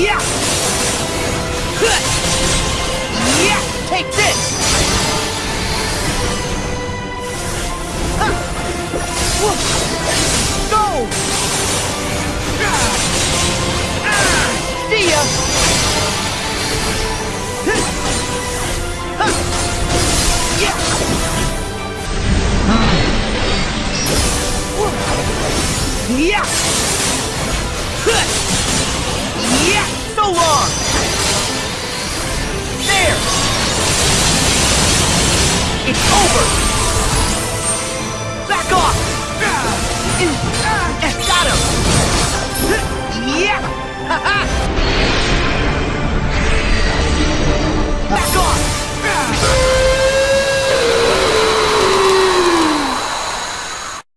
Yeah! Yeah! Take this! Go! See ya! Yeah! Yeah! over! Back off! Got him! Yeah! Ha ha!